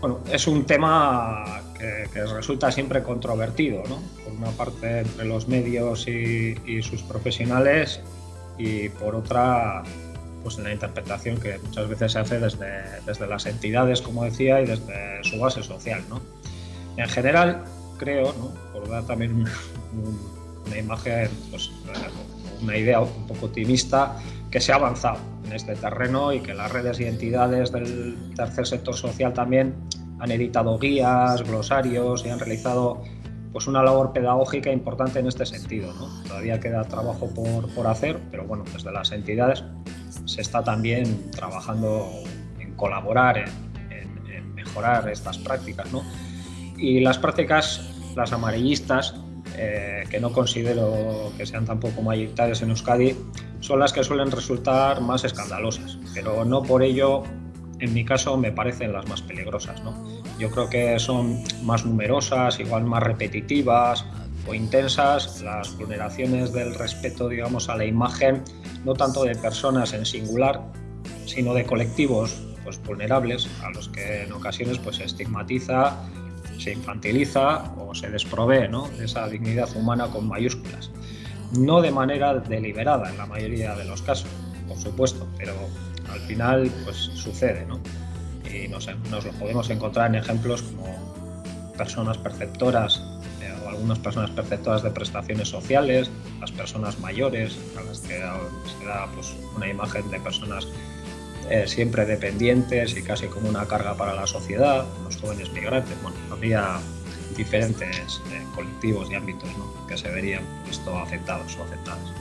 Bueno, es un tema que, resulta siempre controvertido, ¿no? Por una parte entre los medios y, y sus profesionales y por otra pues en la interpretación que muchas veces se hace desde, desde las entidades, como decía, y desde su base social. ¿no? En general, creo, ¿no? por dar también una, una imagen, pues, una idea un poco optimista, que se ha avanzado en este terreno y que las redes y entidades del tercer sector social también han editado guías, glosarios y han realizado pues una labor pedagógica importante en este sentido. ¿no? Todavía queda trabajo por, por hacer, pero bueno, desde las entidades se está también trabajando en colaborar, en, mejorar estas prácticas. ¿no? Y las prácticas, las amarillistas, eh, que no considero que sean tampoco mayoritarias en Euskadi, son las que suelen resultar más escandalosas, pero no por ello, en mi caso, me parecen las más peligrosas. ¿no? Yo creo que son más numerosas, igual más repetitivas, o intensas las vulneraciones del respeto, digamos, a la imagen, no tanto de personas en singular, sino de colectivos pues, vulnerables a los que en ocasiones pues, se estigmatiza, se infantiliza o se desprovee ¿no? de esa dignidad humana con mayúsculas. No de manera deliberada en la mayoría de los casos, por supuesto, pero al final pues, sucede. ¿no? Y nos, nos lo podemos encontrar en ejemplos como personas perceptoras algunas personas perceptoras de prestaciones sociales, las personas mayores, a las que se da pues, una imagen de personas eh, siempre dependientes y casi como una carga para la sociedad, los jóvenes migrantes. Bueno, habría diferentes eh, colectivos y ámbitos que se verían esto afectados o afectadas.